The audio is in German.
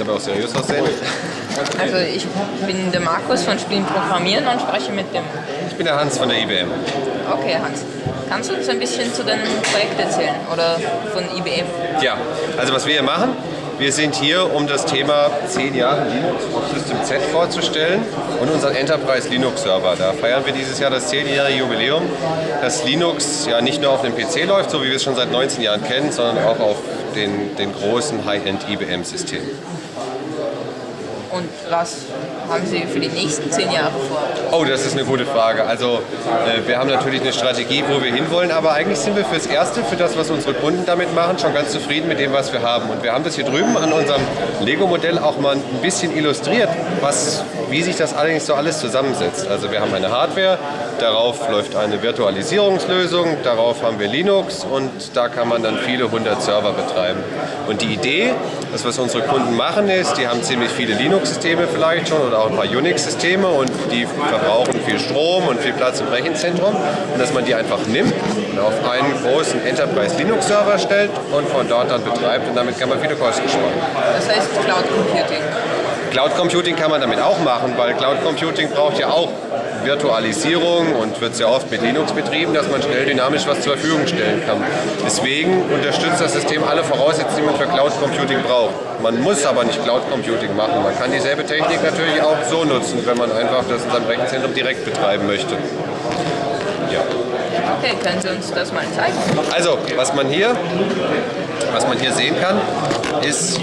aber auch seriös aussehen. Also ich bin der Markus von Spielen Programmieren und spreche mit dem... Ich bin der Hans von der IBM. Okay, Hans. Kannst du uns ein bisschen zu deinem Projekt erzählen oder von IBM? Ja, also was wir hier machen, wir sind hier, um das Thema 10 Jahre Linux auf System Z vorzustellen und unseren Enterprise Linux Server. Da feiern wir dieses Jahr das 10-jährige Jubiläum, dass Linux ja nicht nur auf einem PC läuft, so wie wir es schon seit 19 Jahren kennen, sondern auch auf den, den großen High-End IBM-Systemen. Und was haben Sie für die nächsten zehn Jahre vor? Oh, das ist eine gute Frage. Also äh, wir haben natürlich eine Strategie, wo wir hinwollen, aber eigentlich sind wir fürs Erste, für das, was unsere Kunden damit machen, schon ganz zufrieden mit dem, was wir haben. Und wir haben das hier drüben an unserem Lego-Modell auch mal ein bisschen illustriert, was, wie sich das allerdings so alles zusammensetzt. Also wir haben eine Hardware, darauf läuft eine Virtualisierungslösung, darauf haben wir Linux und da kann man dann viele hundert Server betreiben. Und die Idee, das was unsere Kunden machen ist, die haben ziemlich viele Linux-Systeme vielleicht schon oder auch ein paar Unix-Systeme und die verbrauchen viel Strom und viel Platz im Rechenzentrum und dass man die einfach nimmt und auf einen großen Enterprise Linux-Server stellt und von dort dann betreibt und damit kann man viele Kosten sparen. Das heißt Cloud Computing. Cloud Computing kann man damit auch machen, weil Cloud Computing braucht ja auch Virtualisierung und wird sehr oft mit Linux betrieben, dass man schnell dynamisch was zur Verfügung stellen kann. Deswegen unterstützt das System alle Voraussetzungen, die man für Cloud Computing braucht. Man muss aber nicht Cloud Computing machen. Man kann dieselbe Technik natürlich auch so nutzen, wenn man einfach das in seinem Rechenzentrum direkt betreiben möchte. Ja. Okay, können Sie uns das mal zeigen? Also, was man hier, was man hier sehen kann, ist